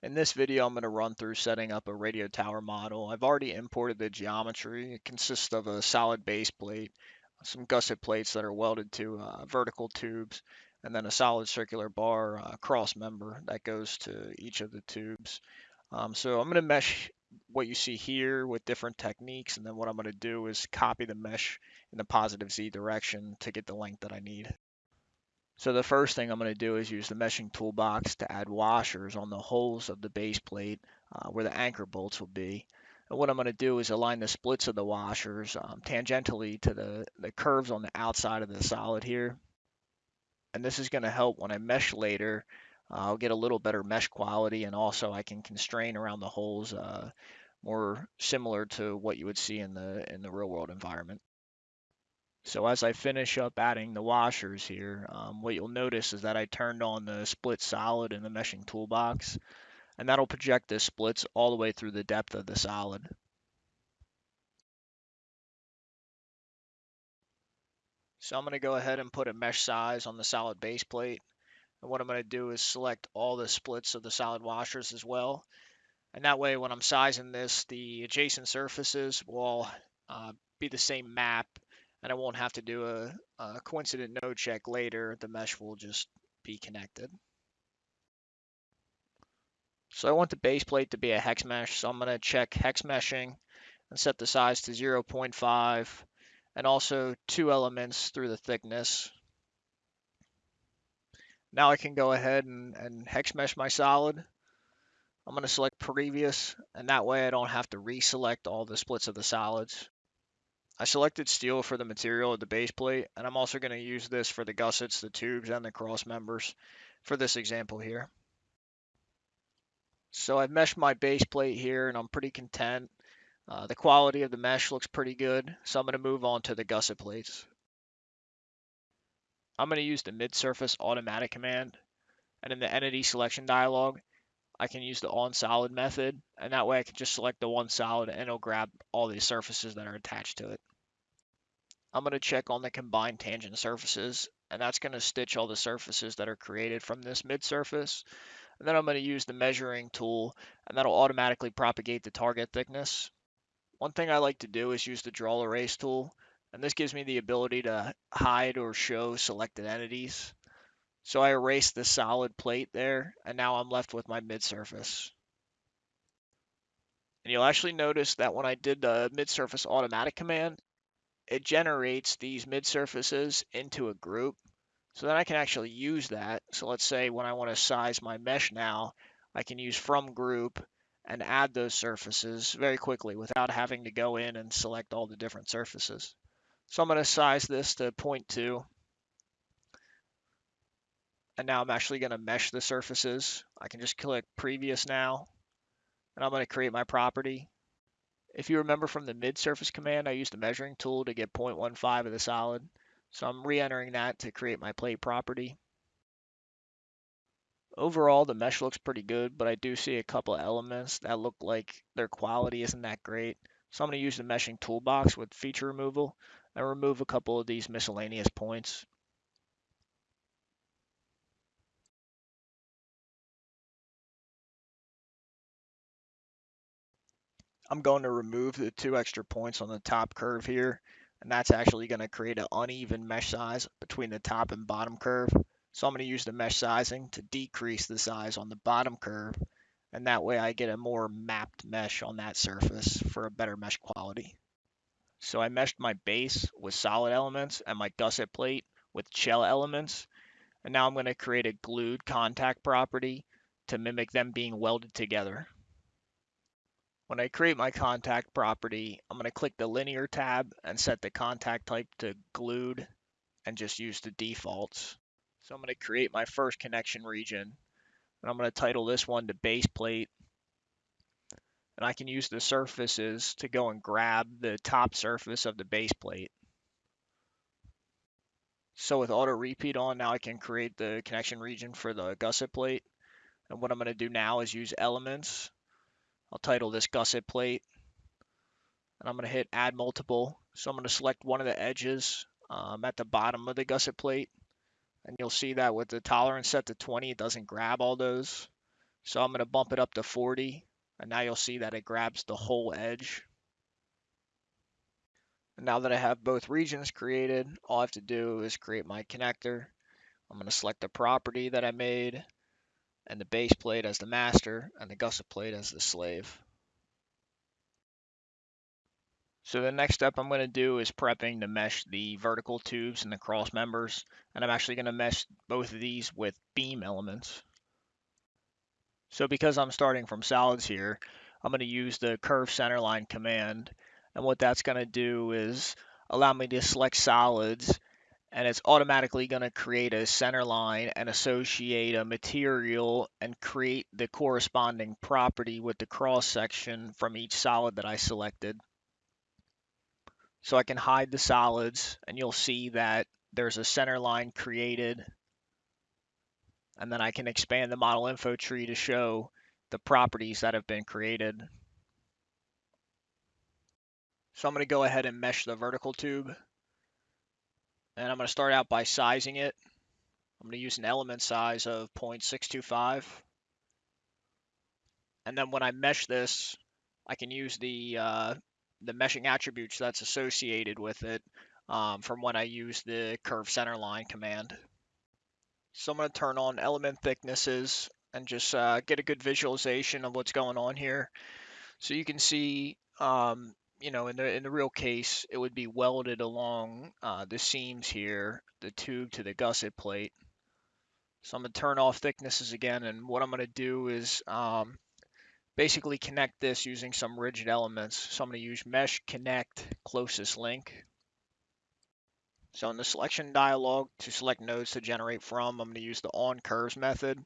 In this video, I'm going to run through setting up a radio tower model. I've already imported the geometry. It consists of a solid base plate, some gusset plates that are welded to uh, vertical tubes, and then a solid circular bar uh, cross member that goes to each of the tubes. Um, so I'm going to mesh what you see here with different techniques, and then what I'm going to do is copy the mesh in the positive Z direction to get the length that I need. So the first thing I'm going to do is use the meshing toolbox to add washers on the holes of the base plate uh, where the anchor bolts will be. And what I'm going to do is align the splits of the washers um, tangentially to the, the curves on the outside of the solid here. And this is going to help when I mesh later. Uh, I'll get a little better mesh quality and also I can constrain around the holes uh, more similar to what you would see in the in the real world environment. So as I finish up adding the washers here, um, what you'll notice is that I turned on the split solid in the meshing toolbox, and that'll project the splits all the way through the depth of the solid. So I'm going to go ahead and put a mesh size on the solid base plate. And what I'm going to do is select all the splits of the solid washers as well. And that way, when I'm sizing this, the adjacent surfaces will uh, be the same map and I won't have to do a, a coincident node check later. The mesh will just be connected. So I want the base plate to be a hex mesh, so I'm going to check hex meshing and set the size to 0.5 and also two elements through the thickness. Now I can go ahead and, and hex mesh my solid. I'm going to select previous and that way I don't have to reselect all the splits of the solids. I selected steel for the material of the base plate, and I'm also going to use this for the gussets, the tubes, and the cross members for this example here. So I've meshed my base plate here, and I'm pretty content. Uh, the quality of the mesh looks pretty good, so I'm going to move on to the gusset plates. I'm going to use the mid-surface automatic command, and in the entity selection dialog, I can use the on solid method, and that way I can just select the one solid and it'll grab all the surfaces that are attached to it. I'm going to check on the combined tangent surfaces, and that's going to stitch all the surfaces that are created from this mid surface. And then I'm going to use the measuring tool, and that'll automatically propagate the target thickness. One thing I like to do is use the draw erase tool, and this gives me the ability to hide or show selected entities. So I erased the solid plate there, and now I'm left with my mid surface. And you'll actually notice that when I did the mid surface automatic command, it generates these mid surfaces into a group. So then I can actually use that. So let's say when I want to size my mesh now, I can use from group and add those surfaces very quickly without having to go in and select all the different surfaces. So I'm going to size this to 0.2. And now I'm actually going to mesh the surfaces. I can just click previous now. And I'm going to create my property. If you remember from the mid surface command, I used the measuring tool to get 0.15 of the solid. So I'm re-entering that to create my plate property. Overall, the mesh looks pretty good, but I do see a couple elements that look like their quality isn't that great. So I'm going to use the meshing toolbox with feature removal and remove a couple of these miscellaneous points. I'm going to remove the two extra points on the top curve here, and that's actually going to create an uneven mesh size between the top and bottom curve. So I'm going to use the mesh sizing to decrease the size on the bottom curve, and that way I get a more mapped mesh on that surface for a better mesh quality. So I meshed my base with solid elements and my gusset plate with shell elements, and now I'm going to create a glued contact property to mimic them being welded together. When I create my contact property, I'm going to click the linear tab and set the contact type to glued and just use the defaults. So I'm going to create my first connection region and I'm going to title this one to base plate. And I can use the surfaces to go and grab the top surface of the base plate. So with auto repeat on, now I can create the connection region for the gusset plate. And what I'm going to do now is use elements I'll title this gusset plate. And I'm going to hit add multiple. So I'm going to select one of the edges um, at the bottom of the gusset plate. And you'll see that with the tolerance set to 20, it doesn't grab all those. So I'm going to bump it up to 40 and now you'll see that it grabs the whole edge. And now that I have both regions created, all I have to do is create my connector. I'm going to select the property that I made and the base plate as the master and the gusset plate as the slave. So the next step I'm going to do is prepping to mesh the vertical tubes and the cross members. And I'm actually going to mesh both of these with beam elements. So because I'm starting from solids here, I'm going to use the curve centerline command. And what that's going to do is allow me to select solids and it's automatically going to create a center line and associate a material and create the corresponding property with the cross section from each solid that I selected. So I can hide the solids and you'll see that there's a center line created. And then I can expand the model info tree to show the properties that have been created. So I'm going to go ahead and mesh the vertical tube. And I'm going to start out by sizing it. I'm going to use an element size of 0.625. And then when I mesh this, I can use the uh, the meshing attributes that's associated with it um, from when I use the curve center line command. So I'm going to turn on element thicknesses and just uh, get a good visualization of what's going on here. So you can see, um, you know, in the in the real case, it would be welded along uh, the seams here, the tube to the gusset plate. So I'm going to turn off thicknesses again, and what I'm going to do is um, basically connect this using some rigid elements. So I'm going to use mesh connect closest link. So in the selection dialog to select nodes to generate from, I'm going to use the on curves method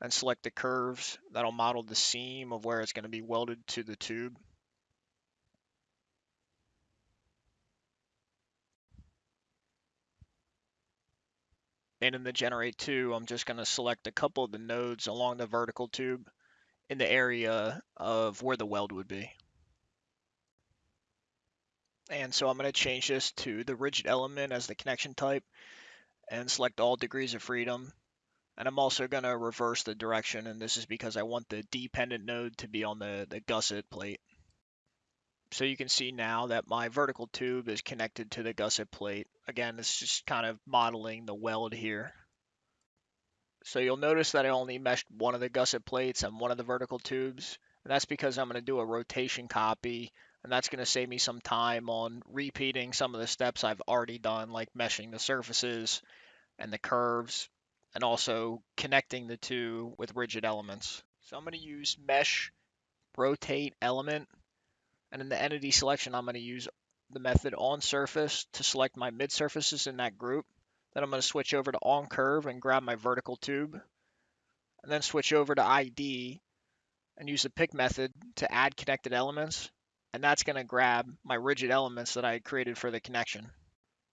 and select the curves that'll model the seam of where it's going to be welded to the tube. And in the generate to, I'm just going to select a couple of the nodes along the vertical tube in the area of where the weld would be. And so I'm going to change this to the rigid element as the connection type and select all degrees of freedom. And I'm also going to reverse the direction, and this is because I want the dependent node to be on the, the gusset plate. So you can see now that my vertical tube is connected to the gusset plate. Again, it's just kind of modeling the weld here. So you'll notice that I only meshed one of the gusset plates and one of the vertical tubes. And that's because I'm going to do a rotation copy. And that's going to save me some time on repeating some of the steps I've already done, like meshing the surfaces and the curves, and also connecting the two with rigid elements. So I'm going to use mesh rotate element. And in the entity selection, I'm going to use the method on surface to select my mid surfaces in that group. Then I'm going to switch over to on curve and grab my vertical tube. And then switch over to ID and use the pick method to add connected elements. And that's going to grab my rigid elements that I created for the connection.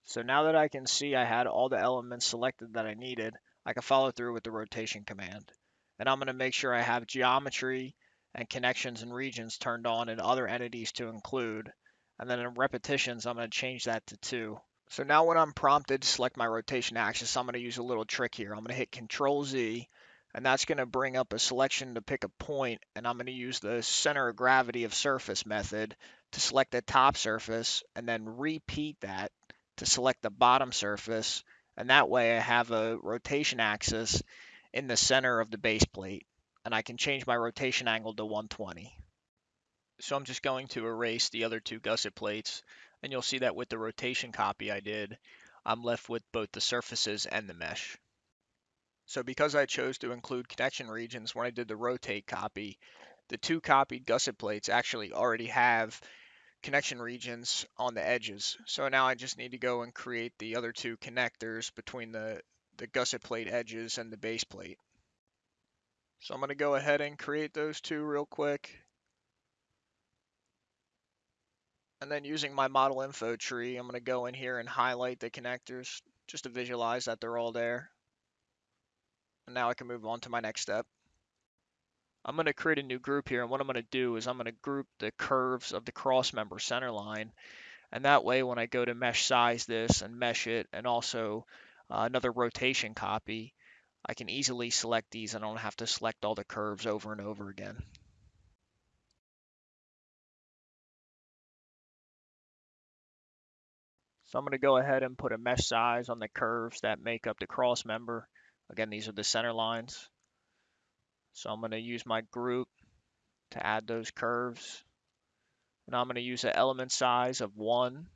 So now that I can see I had all the elements selected that I needed, I can follow through with the rotation command. And I'm going to make sure I have geometry and connections and regions turned on and other entities to include. And then in repetitions, I'm going to change that to two. So now when I'm prompted to select my rotation axis, I'm going to use a little trick here. I'm going to hit Control Z, and that's going to bring up a selection to pick a point, and I'm going to use the center of gravity of surface method to select the top surface, and then repeat that to select the bottom surface, and that way I have a rotation axis in the center of the base plate, and I can change my rotation angle to 120. So I'm just going to erase the other two gusset plates and you'll see that with the rotation copy I did, I'm left with both the surfaces and the mesh. So because I chose to include connection regions when I did the rotate copy, the two copied gusset plates actually already have connection regions on the edges. So now I just need to go and create the other two connectors between the, the gusset plate edges and the base plate. So I'm going to go ahead and create those two real quick. And then using my model info tree, I'm going to go in here and highlight the connectors just to visualize that they're all there. And now I can move on to my next step. I'm going to create a new group here, and what I'm going to do is I'm going to group the curves of the cross member center line. And that way, when I go to mesh size this and mesh it, and also uh, another rotation copy, I can easily select these. I don't have to select all the curves over and over again. So I'm going to go ahead and put a mesh size on the curves that make up the cross member. Again, these are the center lines. So I'm going to use my group to add those curves. And I'm going to use an element size of 1.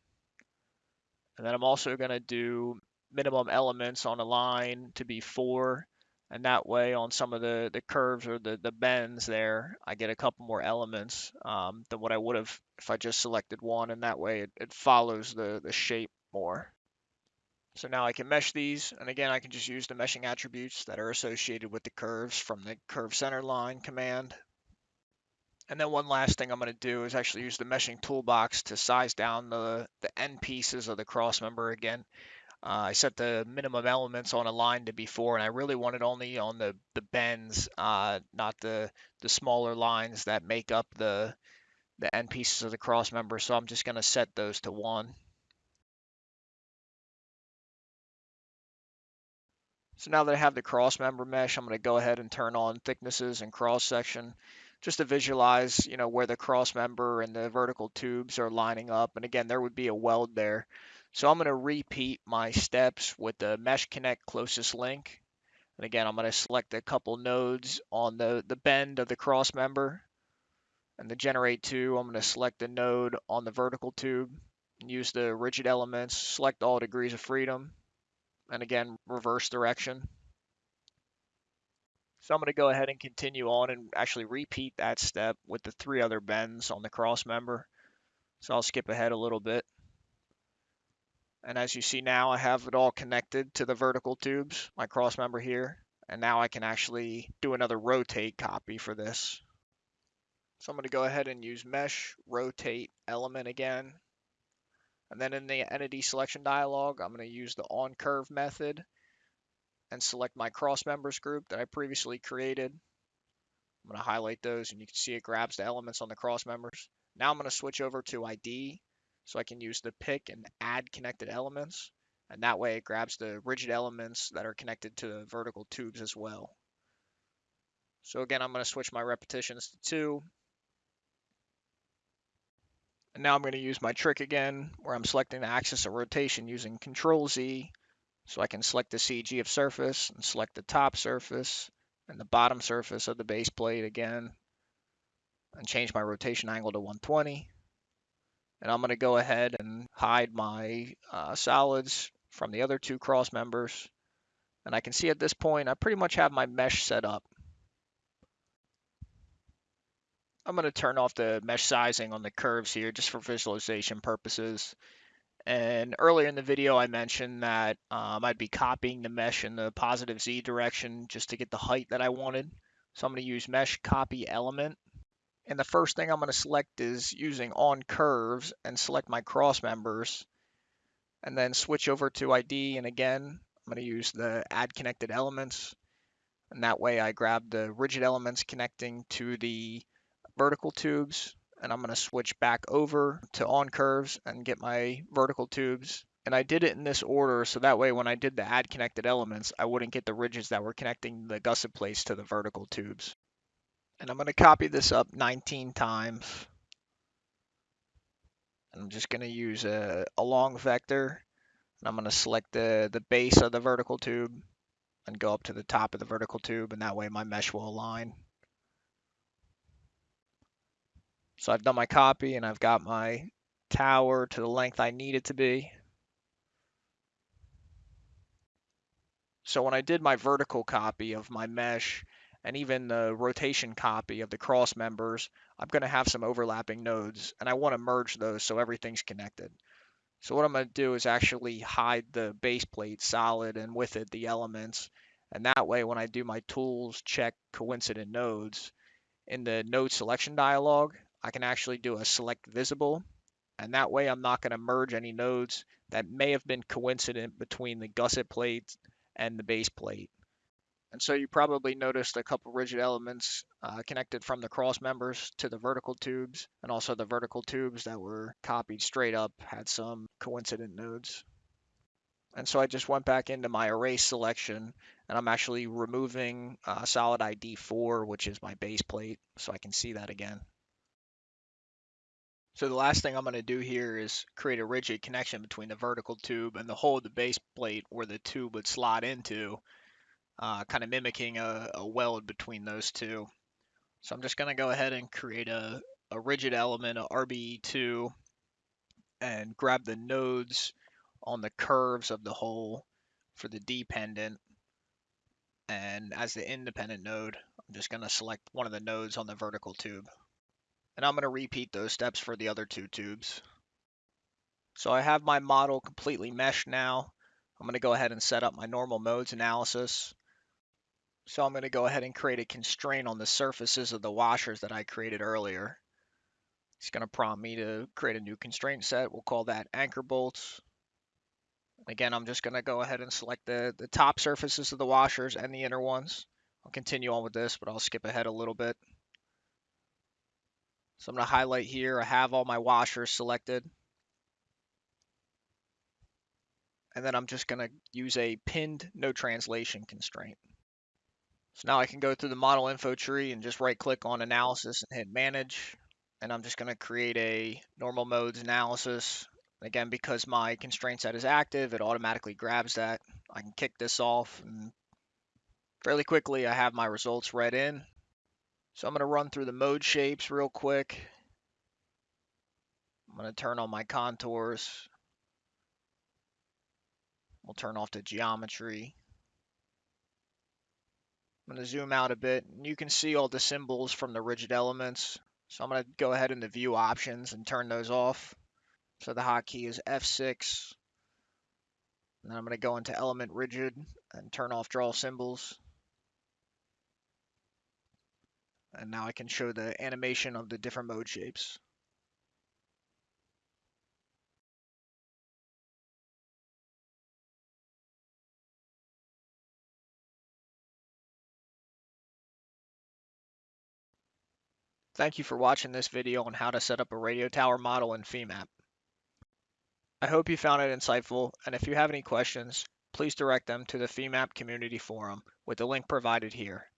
And then I'm also going to do minimum elements on a line to be 4. And that way on some of the, the curves or the, the bends there, I get a couple more elements um, than what I would have if I just selected one. And that way it, it follows the, the shape more. So now I can mesh these, and again, I can just use the meshing attributes that are associated with the curves from the curve center line command. And then one last thing I'm going to do is actually use the meshing toolbox to size down the, the end pieces of the cross member again. Uh, I set the minimum elements on a line to be four, and I really wanted only on the, the bends, uh, not the, the smaller lines that make up the, the end pieces of the cross member. So I'm just going to set those to one. So now that I have the cross member mesh, I'm going to go ahead and turn on thicknesses and cross section just to visualize, you know, where the cross member and the vertical tubes are lining up. And again, there would be a weld there. So I'm going to repeat my steps with the mesh connect closest link. And again, I'm going to select a couple nodes on the, the bend of the cross member. And the generate to, I'm going to select the node on the vertical tube and use the rigid elements, select all degrees of freedom, and again, reverse direction. So I'm going to go ahead and continue on and actually repeat that step with the three other bends on the cross member. So I'll skip ahead a little bit. And as you see now, I have it all connected to the vertical tubes, my cross member here. And now I can actually do another rotate copy for this. So I'm going to go ahead and use mesh rotate element again. And then in the entity selection dialog, I'm going to use the on curve method and select my cross members group that I previously created. I'm going to highlight those and you can see it grabs the elements on the cross members. Now I'm going to switch over to ID so I can use the pick and add connected elements. And that way it grabs the rigid elements that are connected to the vertical tubes as well. So again, I'm going to switch my repetitions to two and now I'm going to use my trick again, where I'm selecting the axis of rotation using Control Z. So I can select the CG of surface and select the top surface and the bottom surface of the base plate again and change my rotation angle to 120. And I'm going to go ahead and hide my uh, solids from the other two cross members. And I can see at this point, I pretty much have my mesh set up. I'm going to turn off the mesh sizing on the curves here just for visualization purposes. And earlier in the video, I mentioned that um, I'd be copying the mesh in the positive Z direction just to get the height that I wanted. So I'm going to use mesh copy element. And the first thing I'm going to select is using on curves and select my cross members and then switch over to ID. And again, I'm going to use the add connected elements. And that way I grab the rigid elements connecting to the vertical tubes and I'm going to switch back over to on curves and get my vertical tubes. And I did it in this order so that way when I did the add connected elements, I wouldn't get the rigids that were connecting the gusset plates to the vertical tubes. And I'm going to copy this up 19 times. I'm just going to use a, a long vector. And I'm going to select the, the base of the vertical tube and go up to the top of the vertical tube. And that way my mesh will align. So I've done my copy and I've got my tower to the length I need it to be. So when I did my vertical copy of my mesh and even the rotation copy of the cross members, I'm going to have some overlapping nodes and I want to merge those so everything's connected. So what I'm going to do is actually hide the base plate solid and with it the elements. And that way when I do my tools check coincident nodes in the node selection dialog, I can actually do a select visible. And that way I'm not going to merge any nodes that may have been coincident between the gusset plate and the base plate. And so you probably noticed a couple rigid elements uh, connected from the cross members to the vertical tubes, and also the vertical tubes that were copied straight up had some coincident nodes. And so I just went back into my array selection and I'm actually removing uh, solid ID 4, which is my base plate, so I can see that again. So the last thing I'm going to do here is create a rigid connection between the vertical tube and the hole of the base plate where the tube would slot into, uh, kind of mimicking a, a, weld between those two. So I'm just going to go ahead and create a, a rigid element, a RBE2, and grab the nodes on the curves of the hole for the dependent. And as the independent node, I'm just going to select one of the nodes on the vertical tube. And I'm going to repeat those steps for the other two tubes. So I have my model completely meshed now. I'm going to go ahead and set up my normal modes analysis. So I'm going to go ahead and create a constraint on the surfaces of the washers that I created earlier. It's going to prompt me to create a new constraint set. We'll call that anchor bolts. Again, I'm just going to go ahead and select the, the top surfaces of the washers and the inner ones. I'll continue on with this, but I'll skip ahead a little bit. So I'm going to highlight here. I have all my washers selected. And then I'm just going to use a pinned no translation constraint. So now I can go through the model info tree and just right click on analysis and hit manage. And I'm just going to create a normal modes analysis Again, because my constraint set is active, it automatically grabs that. I can kick this off and fairly quickly I have my results read in. So I'm going to run through the mode shapes real quick. I'm going to turn on my contours. We'll turn off the geometry. I'm going to zoom out a bit. And you can see all the symbols from the rigid elements. So I'm going to go ahead into view options and turn those off. So the hotkey is F6. And then I'm going to go into element rigid and turn off draw symbols. And now I can show the animation of the different mode shapes. Thank you for watching this video on how to set up a radio tower model in FEMAP. I hope you found it insightful, and if you have any questions, please direct them to the FEMAP community forum with the link provided here.